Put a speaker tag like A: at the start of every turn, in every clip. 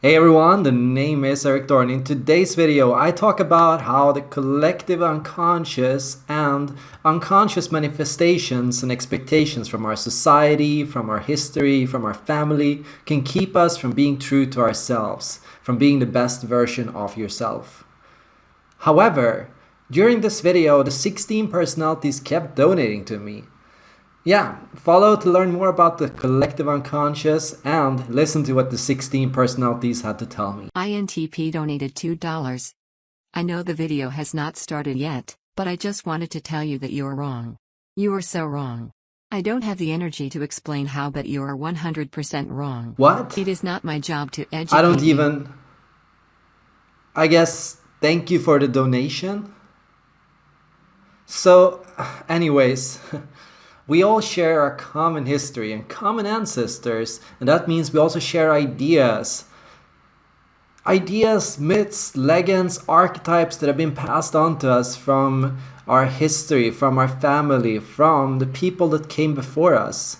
A: Hey everyone, the name is Erik Thorn. In today's video, I talk about how the collective unconscious and unconscious manifestations and expectations from our society, from our history, from our family can keep us from being true to ourselves, from being the best version of yourself. However, during this video, the 16 personalities kept donating to me, yeah, follow to learn more about the collective unconscious and listen to what the 16 personalities had to tell me.
B: INTP donated $2. I know the video has not started yet, but I just wanted to tell you that you're wrong. You are so wrong. I don't have the energy to explain how, but you are 100% wrong.
A: What?
B: It is not my job to educate
A: I don't even. I guess thank you for the donation. So, anyways. We all share our common history and common ancestors, and that means we also share ideas. Ideas, myths, legends, archetypes that have been passed on to us from our history, from our family, from the people that came before us.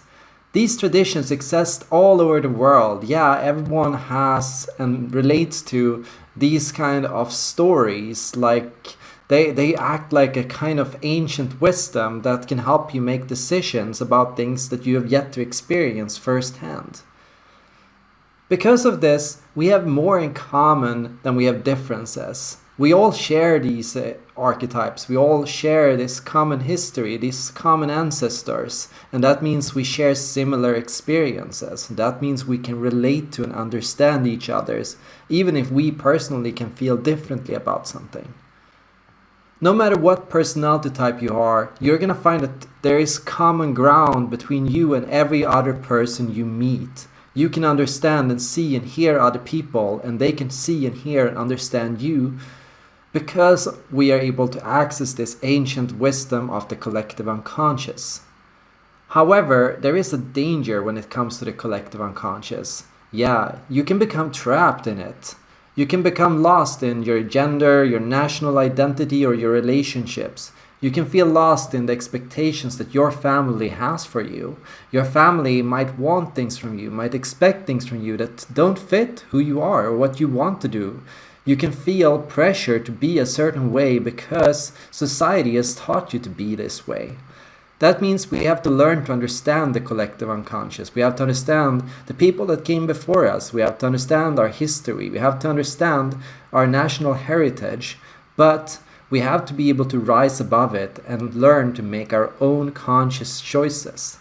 A: These traditions exist all over the world. Yeah, everyone has and relates to these kind of stories like they, they act like a kind of ancient wisdom that can help you make decisions about things that you have yet to experience firsthand. Because of this, we have more in common than we have differences. We all share these uh, archetypes, we all share this common history, these common ancestors, and that means we share similar experiences. That means we can relate to and understand each other's, even if we personally can feel differently about something. No matter what personality type you are, you're gonna find that there is common ground between you and every other person you meet. You can understand and see and hear other people, and they can see and hear and understand you because we are able to access this ancient wisdom of the collective unconscious. However, there is a danger when it comes to the collective unconscious. Yeah, you can become trapped in it. You can become lost in your gender, your national identity, or your relationships. You can feel lost in the expectations that your family has for you. Your family might want things from you, might expect things from you that don't fit who you are or what you want to do. You can feel pressure to be a certain way because society has taught you to be this way. That means we have to learn to understand the collective unconscious. We have to understand the people that came before us. We have to understand our history. We have to understand our national heritage. But we have to be able to rise above it and learn to make our own conscious choices.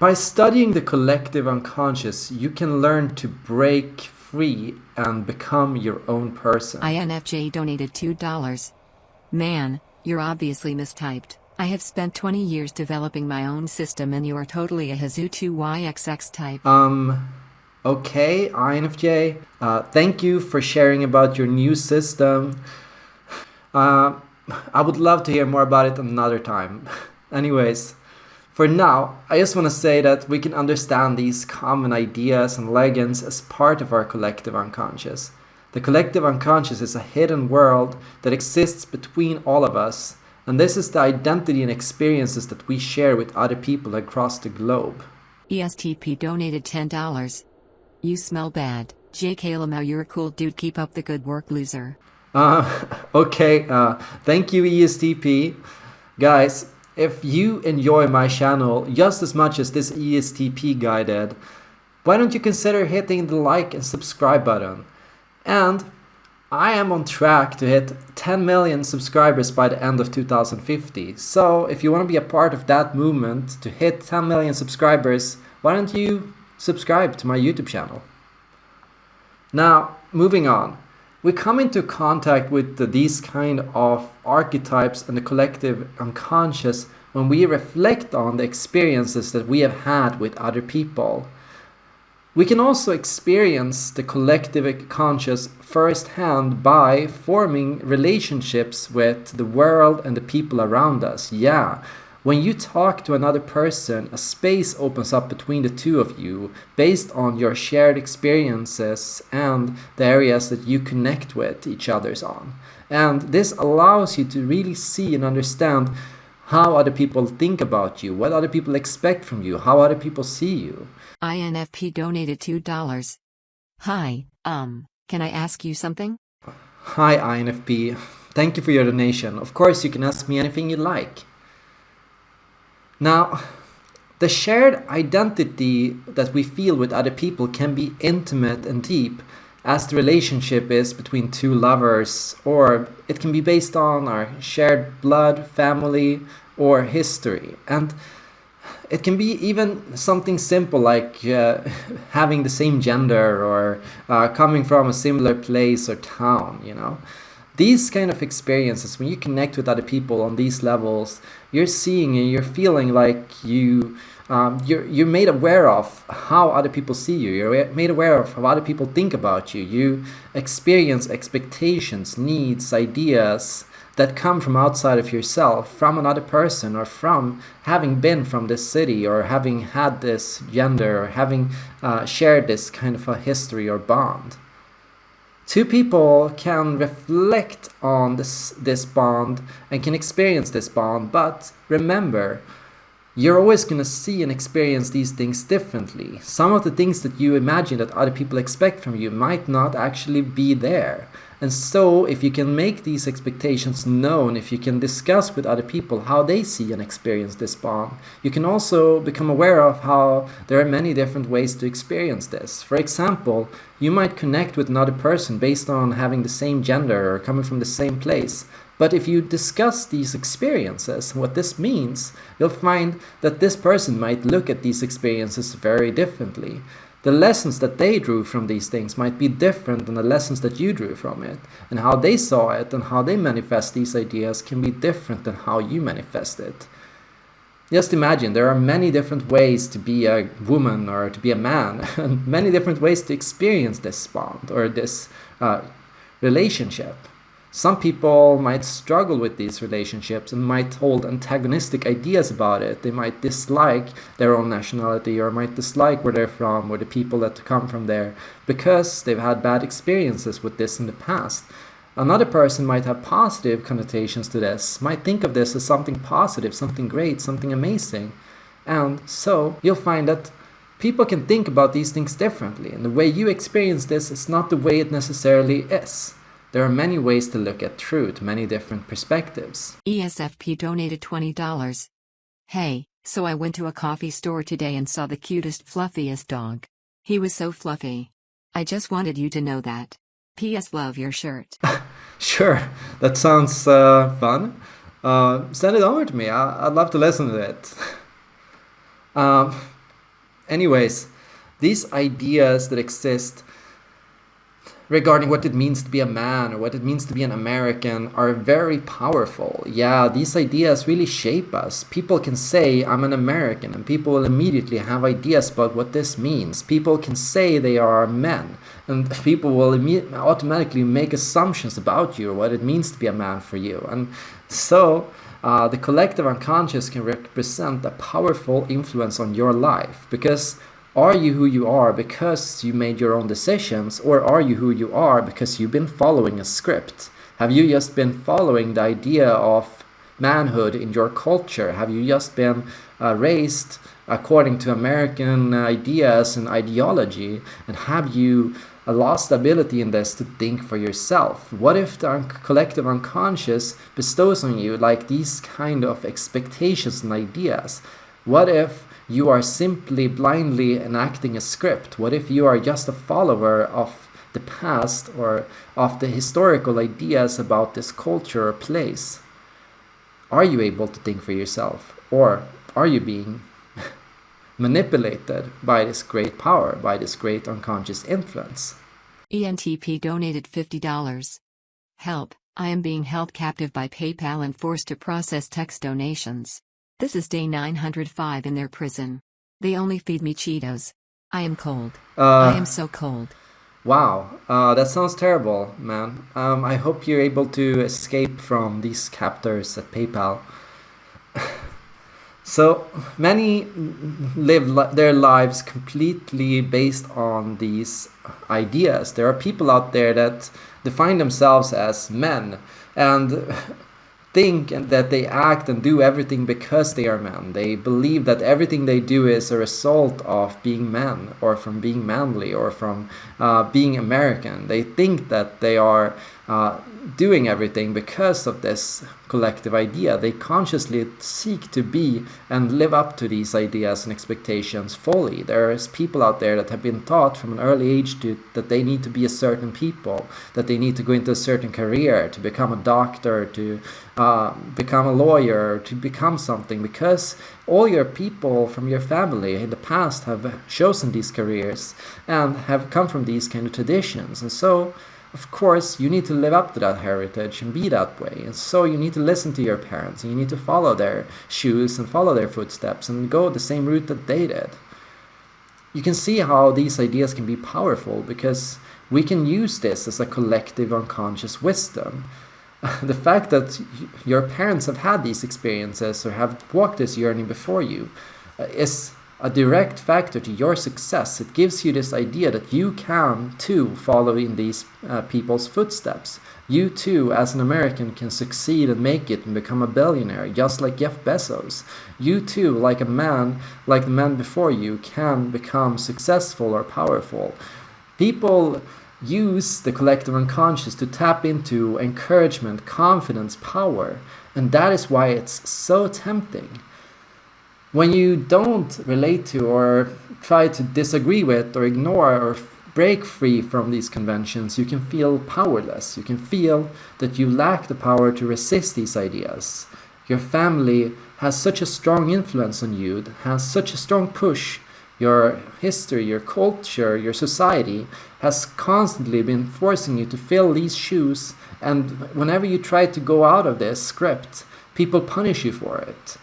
A: By studying the collective unconscious, you can learn to break free and become your own person.
B: INFJ donated $2. Man, you're obviously mistyped. I have spent 20 years developing my own system and you are totally a Hazu2YXX type.
A: Um, okay, INFJ. Uh, thank you for sharing about your new system. Uh, I would love to hear more about it another time. Anyways, for now, I just want to say that we can understand these common ideas and legends as part of our collective unconscious. The collective unconscious is a hidden world that exists between all of us, and this is the identity and experiences that we share with other people across the globe.
B: ESTP donated $10. You smell bad. JK Lamau, you're a cool dude. Keep up the good work, loser.
A: Uh, okay, uh, thank you, ESTP. Guys, if you enjoy my channel just as much as this ESTP guy did, why don't you consider hitting the like and subscribe button? And I am on track to hit 10 million subscribers by the end of 2050. So if you want to be a part of that movement to hit 10 million subscribers, why don't you subscribe to my YouTube channel? Now, moving on. We come into contact with the, these kind of archetypes and the collective unconscious when we reflect on the experiences that we have had with other people. We can also experience the collective conscious firsthand by forming relationships with the world and the people around us. Yeah, when you talk to another person, a space opens up between the two of you based on your shared experiences and the areas that you connect with each other's on. And this allows you to really see and understand how other people think about you, what other people expect from you, how other people see you.
B: INFP donated $2. Hi, um, can I ask you something?
A: Hi, INFP. Thank you for your donation. Of course, you can ask me anything you like. Now, the shared identity that we feel with other people can be intimate and deep as the relationship is between two lovers, or it can be based on our shared blood, family, or history. And it can be even something simple like uh, having the same gender or uh, coming from a similar place or town, you know. These kind of experiences, when you connect with other people on these levels, you're seeing and you're feeling like you um, you're, you're made aware of how other people see you. You're made aware of how other people think about you. You experience expectations, needs, ideas that come from outside of yourself, from another person, or from having been from this city, or having had this gender, or having uh, shared this kind of a history or bond. Two people can reflect on this, this bond and can experience this bond, but remember, you're always going to see and experience these things differently. Some of the things that you imagine that other people expect from you might not actually be there. And so, if you can make these expectations known, if you can discuss with other people how they see and experience this bond, you can also become aware of how there are many different ways to experience this. For example, you might connect with another person based on having the same gender or coming from the same place. But if you discuss these experiences, and what this means, you'll find that this person might look at these experiences very differently. The lessons that they drew from these things might be different than the lessons that you drew from it. And how they saw it and how they manifest these ideas can be different than how you manifest it. Just imagine there are many different ways to be a woman or to be a man, and many different ways to experience this bond or this uh, relationship. Some people might struggle with these relationships and might hold antagonistic ideas about it. They might dislike their own nationality or might dislike where they're from or the people that come from there because they've had bad experiences with this in the past. Another person might have positive connotations to this, might think of this as something positive, something great, something amazing. And so you'll find that people can think about these things differently, and the way you experience this is not the way it necessarily is. There are many ways to look at truth, many different perspectives.
B: ESFP donated $20. Hey, so I went to a coffee store today and saw the cutest, fluffiest dog. He was so fluffy. I just wanted you to know that. P.S. Love your shirt.
A: sure, that sounds uh, fun. Uh, send it over to me. I- would love to listen to it. um, anyways, these ideas that exist regarding what it means to be a man or what it means to be an American are very powerful. Yeah, these ideas really shape us. People can say, I'm an American, and people will immediately have ideas about what this means. People can say they are men, and people will automatically make assumptions about you or what it means to be a man for you. And so, uh, the collective unconscious can represent a powerful influence on your life because are you who you are because you made your own decisions, or are you who you are because you've been following a script? Have you just been following the idea of manhood in your culture? Have you just been uh, raised according to American ideas and ideology? And have you uh, lost ability in this to think for yourself? What if the un collective unconscious bestows on you like these kind of expectations and ideas? What if you are simply blindly enacting a script? What if you are just a follower of the past or of the historical ideas about this culture or place? Are you able to think for yourself? Or are you being manipulated by this great power, by this great unconscious influence?
B: ENTP donated $50. Help, I am being held captive by PayPal and forced to process text donations. This is day 905 in their prison. They only feed me Cheetos. I am cold. Uh, I am so cold.
A: Wow, uh, that sounds terrible, man. Um, I hope you're able to escape from these captors at PayPal. so many live li their lives completely based on these ideas. There are people out there that define themselves as men, and think that they act and do everything because they are men. They believe that everything they do is a result of being men or from being manly or from uh, being American. They think that they are uh, doing everything because of this collective idea. They consciously seek to be and live up to these ideas and expectations fully. There's people out there that have been taught from an early age to, that they need to be a certain people, that they need to go into a certain career, to become a doctor, to uh, become a lawyer, to become something, because all your people from your family in the past have chosen these careers and have come from these kind of traditions. And so of course, you need to live up to that heritage and be that way. And so you need to listen to your parents and you need to follow their shoes and follow their footsteps and go the same route that they did. You can see how these ideas can be powerful because we can use this as a collective unconscious wisdom. the fact that your parents have had these experiences or have walked this journey before you uh, is a direct factor to your success. It gives you this idea that you can too follow in these uh, people's footsteps. You too, as an American, can succeed and make it and become a billionaire, just like Jeff Bezos. You too, like a man, like the man before you, can become successful or powerful. People use the collective unconscious to tap into encouragement, confidence, power, and that is why it's so tempting when you don't relate to or try to disagree with or ignore or break free from these conventions, you can feel powerless. You can feel that you lack the power to resist these ideas. Your family has such a strong influence on you, has such a strong push. Your history, your culture, your society has constantly been forcing you to fill these shoes, and whenever you try to go out of this script, people punish you for it.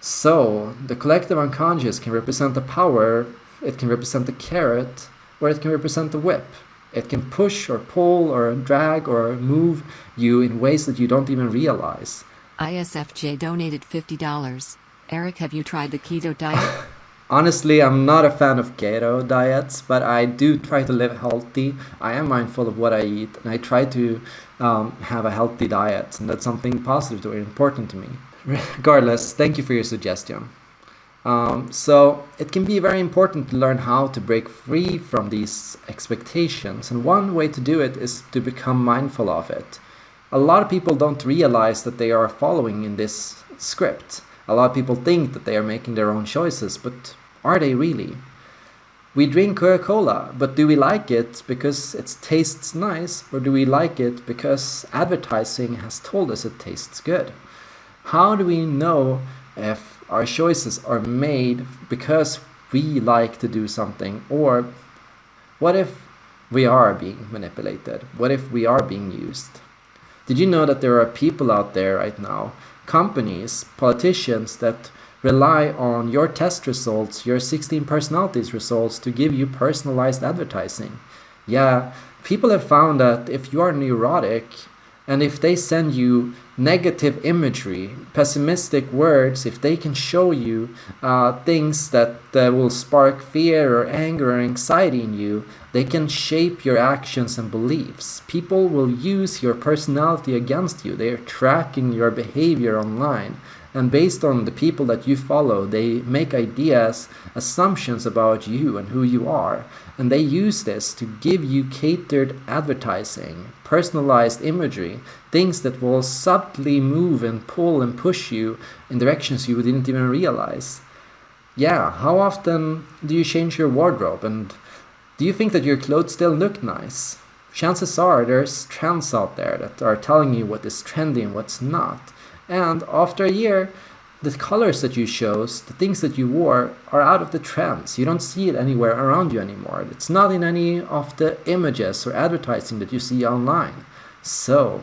A: So, the collective unconscious can represent the power, it can represent the carrot, or it can represent the whip. It can push or pull or drag or move you in ways that you don't even realize.
B: ISFJ donated $50. Erik, have you tried the keto diet?
A: Honestly, I'm not a fan of keto diets, but I do try to live healthy. I am mindful of what I eat, and I try to um, have a healthy diet, and that's something positive or important to me regardless, thank you for your suggestion. Um, so it can be very important to learn how to break free from these expectations, and one way to do it is to become mindful of it. A lot of people don't realize that they are following in this script. A lot of people think that they are making their own choices, but are they really? We drink Coca-Cola, but do we like it because it tastes nice, or do we like it because advertising has told us it tastes good? How do we know if our choices are made because we like to do something or what if we are being manipulated? What if we are being used? Did you know that there are people out there right now, companies, politicians that rely on your test results, your 16 personalities results to give you personalized advertising? Yeah, people have found that if you are neurotic and if they send you negative imagery, pessimistic words, if they can show you uh, things that uh, will spark fear or anger or anxiety in you, they can shape your actions and beliefs. People will use your personality against you. They are tracking your behavior online. And based on the people that you follow, they make ideas, assumptions about you and who you are. And they use this to give you catered advertising, personalized imagery, things that will subtly move and pull and push you in directions you didn't even realize. Yeah, how often do you change your wardrobe and do you think that your clothes still look nice? Chances are there's trends out there that are telling you what is trendy and what's not. And after a year, the colors that you chose, the things that you wore, are out of the trends. You don't see it anywhere around you anymore. It's not in any of the images or advertising that you see online. So,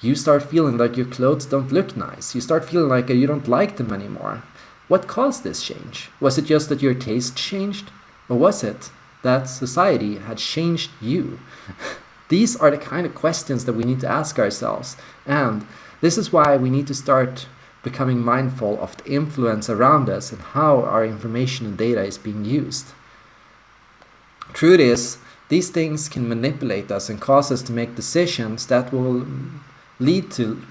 A: you start feeling like your clothes don't look nice. You start feeling like you don't like them anymore. What caused this change? Was it just that your taste changed? Or was it that society had changed you? These are the kind of questions that we need to ask ourselves. And this is why we need to start becoming mindful of the influence around us and how our information and data is being used. Truth is, these things can manipulate us and cause us to make decisions that will lead to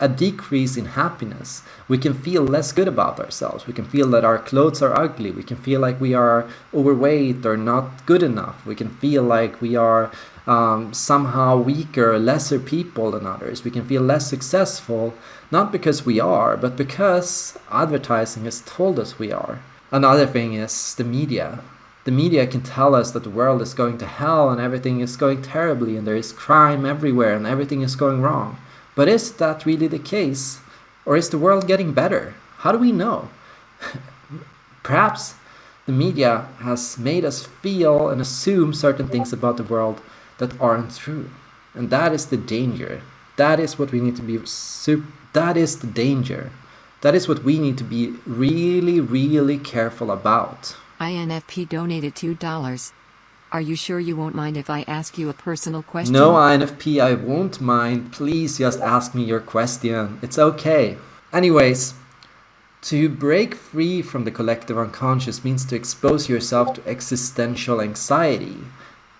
A: a decrease in happiness. We can feel less good about ourselves. We can feel that our clothes are ugly. We can feel like we are overweight or not good enough. We can feel like we are um, somehow weaker, lesser people than others. We can feel less successful, not because we are, but because advertising has told us we are. Another thing is the media. The media can tell us that the world is going to hell and everything is going terribly and there is crime everywhere and everything is going wrong. But is that really the case? Or is the world getting better? How do we know? Perhaps the media has made us feel and assume certain things about the world that aren't true. And that is the danger. That is what we need to be, that is the danger. That is what we need to be really, really careful about.
B: INFP donated $2. Are you sure you won't mind if I ask you a personal question?
A: No, INFP, I won't mind. Please just ask me your question. It's okay. Anyways, to break free from the collective unconscious means to expose yourself to existential anxiety.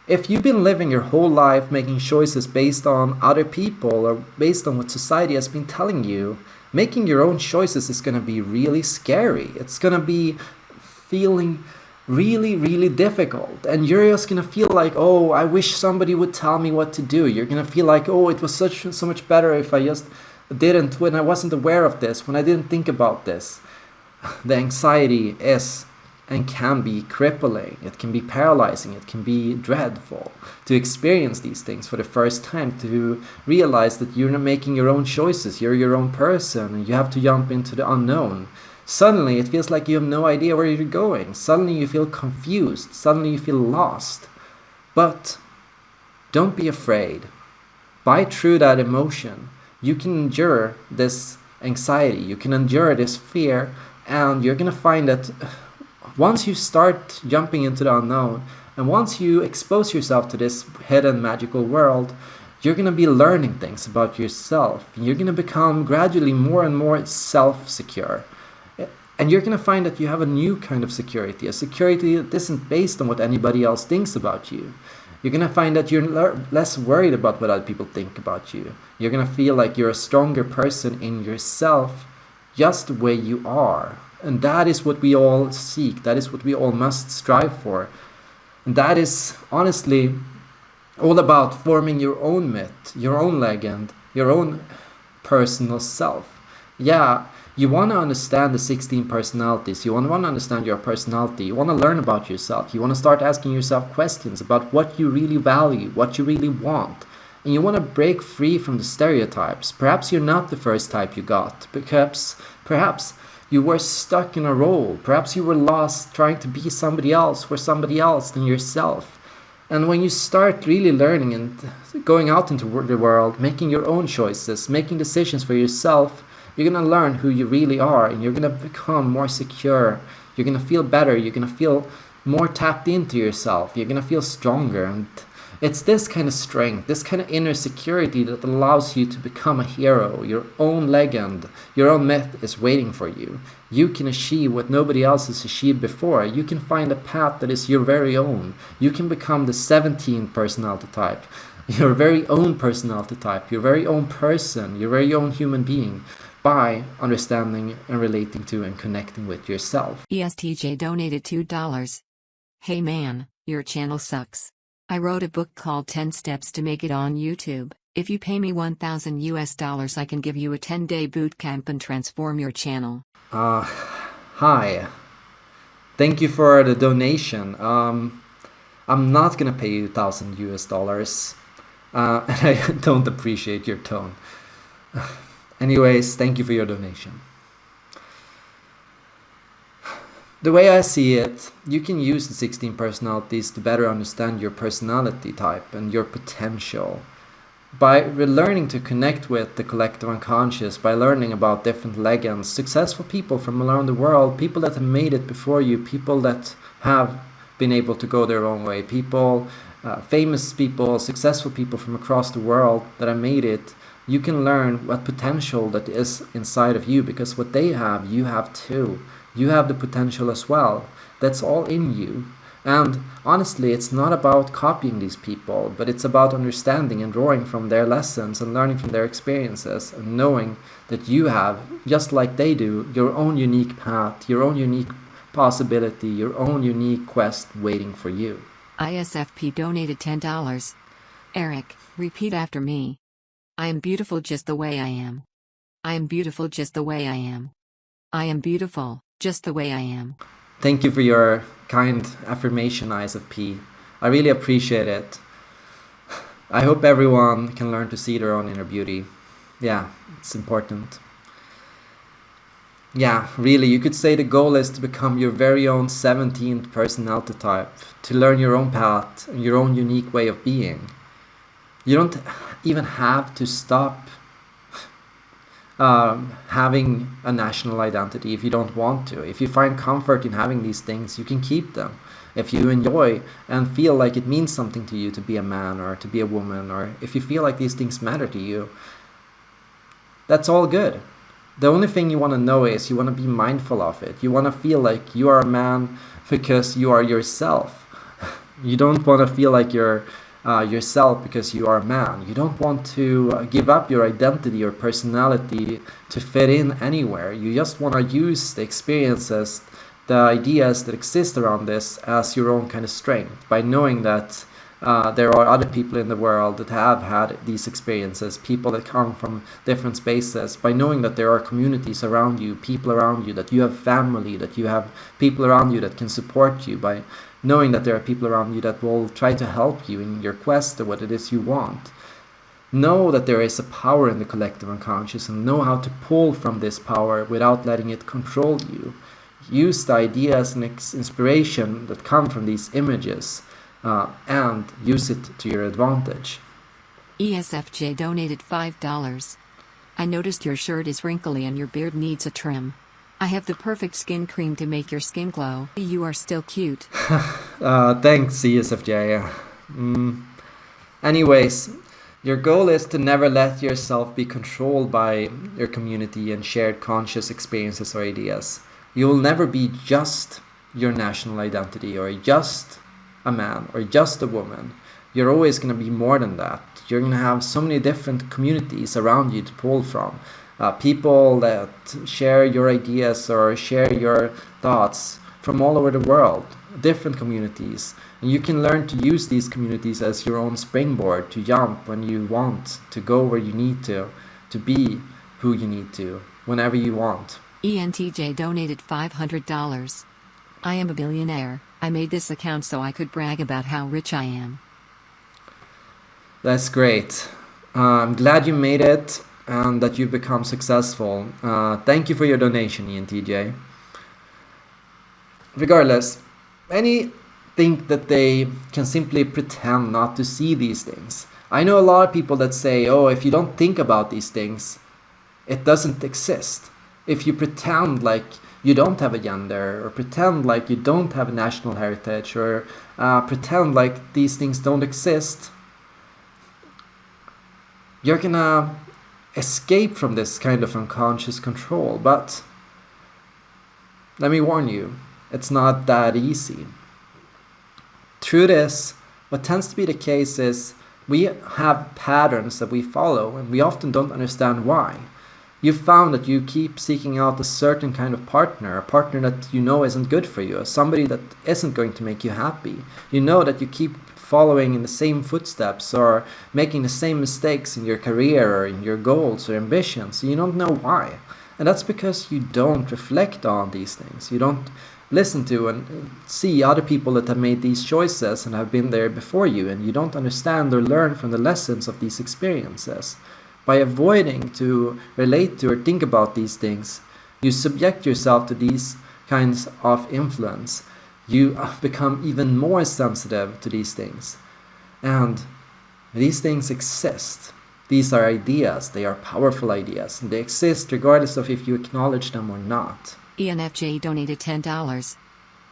A: If you've been living your whole life making choices based on other people or based on what society has been telling you, making your own choices is going to be really scary. It's going to be feeling really, really difficult. And you're just gonna feel like, oh, I wish somebody would tell me what to do. You're gonna feel like, oh, it was such so much better if I just didn't, when I wasn't aware of this, when I didn't think about this. The anxiety is and can be crippling. It can be paralyzing. It can be dreadful to experience these things for the first time, to realize that you're not making your own choices. You're your own person and you have to jump into the unknown. Suddenly, it feels like you have no idea where you're going. Suddenly, you feel confused. Suddenly, you feel lost. But don't be afraid. Bite through that emotion. You can endure this anxiety. You can endure this fear. And you're going to find that once you start jumping into the unknown, and once you expose yourself to this hidden magical world, you're going to be learning things about yourself. You're going to become gradually more and more self secure. And you're going to find that you have a new kind of security, a security that isn't based on what anybody else thinks about you. You're going to find that you're less worried about what other people think about you. You're going to feel like you're a stronger person in yourself, just the way you are. And that is what we all seek. That is what we all must strive for. And that is honestly all about forming your own myth, your own legend, your own personal self. Yeah, you want to understand the 16 personalities. You want to understand your personality. You want to learn about yourself. You want to start asking yourself questions about what you really value, what you really want. And you want to break free from the stereotypes. Perhaps you're not the first type you got. Perhaps, perhaps you were stuck in a role. Perhaps you were lost trying to be somebody else for somebody else than yourself. And when you start really learning and going out into the world, making your own choices, making decisions for yourself, you're going to learn who you really are and you're going to become more secure. You're going to feel better. You're going to feel more tapped into yourself. You're going to feel stronger. And it's this kind of strength, this kind of inner security that allows you to become a hero. Your own legend, your own myth is waiting for you. You can achieve what nobody else has achieved before. You can find a path that is your very own. You can become the 17th personality type your very own personality type, your very own person, your very own human being by understanding and relating to and connecting with yourself.
B: ESTJ donated $2. Hey man, your channel sucks. I wrote a book called 10 Steps to Make It on YouTube. If you pay me 1000 US dollars, I can give you a 10 day boot camp and transform your channel.
A: Uh, hi. Thank you for the donation. Um, I'm not gonna pay you 1000 US dollars. Uh, and I don't appreciate your tone. Anyways, thank you for your donation. The way I see it, you can use the 16 personalities to better understand your personality type and your potential. By learning to connect with the collective unconscious, by learning about different legends, successful people from around the world, people that have made it before you, people that have been able to go their own way, people, uh, famous people, successful people from across the world that have made it, you can learn what potential that is inside of you because what they have, you have too. You have the potential as well. That's all in you. And honestly, it's not about copying these people, but it's about understanding and drawing from their lessons and learning from their experiences and knowing that you have, just like they do, your own unique path, your own unique possibility, your own unique quest waiting for you.
B: ISFP donated $10. Erik, repeat after me. I am beautiful just the way I am. I am beautiful just the way I am. I am beautiful just the way I am.
A: Thank you for your kind affirmation, ISFP. I really appreciate it. I hope everyone can learn to see their own inner beauty. Yeah, it's important. Yeah, really, you could say the goal is to become your very own 17th personality type, to learn your own path and your own unique way of being. You don't even have to stop um, having a national identity if you don't want to. If you find comfort in having these things, you can keep them. If you enjoy and feel like it means something to you to be a man or to be a woman, or if you feel like these things matter to you, that's all good. The only thing you want to know is you want to be mindful of it. You want to feel like you are a man because you are yourself. You don't want to feel like you're uh, yourself because you are a man. You don't want to uh, give up your identity or personality to fit in anywhere. You just want to use the experiences, the ideas that exist around this as your own kind of strength by knowing that uh, there are other people in the world that have had these experiences, people that come from different spaces, by knowing that there are communities around you, people around you, that you have family, that you have people around you that can support you, by knowing that there are people around you that will try to help you in your quest to what it is you want. Know that there is a power in the collective unconscious and know how to pull from this power without letting it control you. Use the ideas and inspiration that come from these images uh, and use it to your advantage.
B: ESFJ donated $5. I noticed your shirt is wrinkly and your beard needs a trim. I have the perfect skin cream to make your skin glow. You are still cute.
A: uh, thanks, ESFJ. Mm. Anyways, your goal is to never let yourself be controlled by your community and shared conscious experiences or ideas. You will never be just your national identity or just a man or just a woman. You're always going to be more than that. You're going to have so many different communities around you to pull from uh, people that share your ideas or share your thoughts from all over the world, different communities. And you can learn to use these communities as your own springboard to jump when you want, to go where you need to, to be who you need to, whenever you want.
B: ENTJ donated $500. I am a billionaire. I made this account so I could brag about how rich I am.
A: That's great. Uh, I'm glad you made it and that you've become successful. Uh, thank you for your donation, ENTJ. Regardless, many think that they can simply pretend not to see these things. I know a lot of people that say, oh, if you don't think about these things, it doesn't exist. If you pretend like you don't have a gender, or pretend like you don't have a national heritage, or uh, pretend like these things don't exist, you're gonna escape from this kind of unconscious control, but let me warn you, it's not that easy. Through this, what tends to be the case is we have patterns that we follow and we often don't understand why. You found that you keep seeking out a certain kind of partner, a partner that you know isn't good for you, somebody that isn't going to make you happy. You know that you keep following in the same footsteps or making the same mistakes in your career or in your goals or ambitions. You don't know why. And that's because you don't reflect on these things. You don't listen to and see other people that have made these choices and have been there before you, and you don't understand or learn from the lessons of these experiences. By avoiding to relate to or think about these things, you subject yourself to these kinds of influence you have become even more sensitive to these things. And these things exist. These are ideas, they are powerful ideas, and they exist regardless of if you acknowledge them or not.
B: ENFJ donated $10.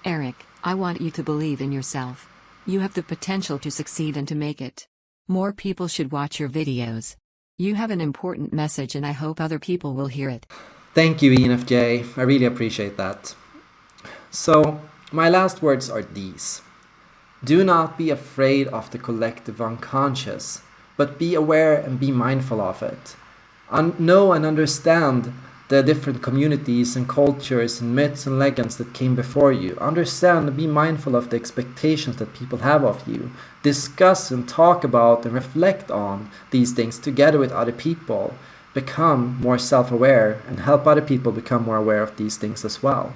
B: Erik, I want you to believe in yourself. You have the potential to succeed and to make it. More people should watch your videos. You have an important message and I hope other people will hear it.
A: Thank you, ENFJ. I really appreciate that. So, my last words are these. Do not be afraid of the collective unconscious, but be aware and be mindful of it. Un know and understand the different communities and cultures and myths and legends that came before you. Understand and be mindful of the expectations that people have of you. Discuss and talk about and reflect on these things together with other people. Become more self-aware and help other people become more aware of these things as well.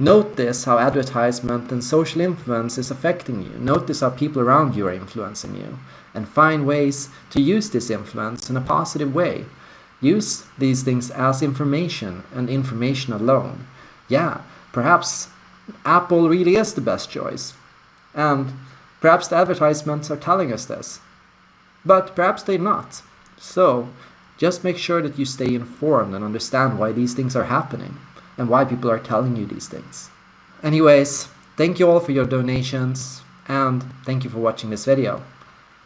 A: Notice how advertisement and social influence is affecting you. Notice how people around you are influencing you. And find ways to use this influence in a positive way. Use these things as information and information alone. Yeah, perhaps Apple really is the best choice. And perhaps the advertisements are telling us this. But perhaps they're not. So, just make sure that you stay informed and understand why these things are happening and why people are telling you these things. Anyways, thank you all for your donations and thank you for watching this video.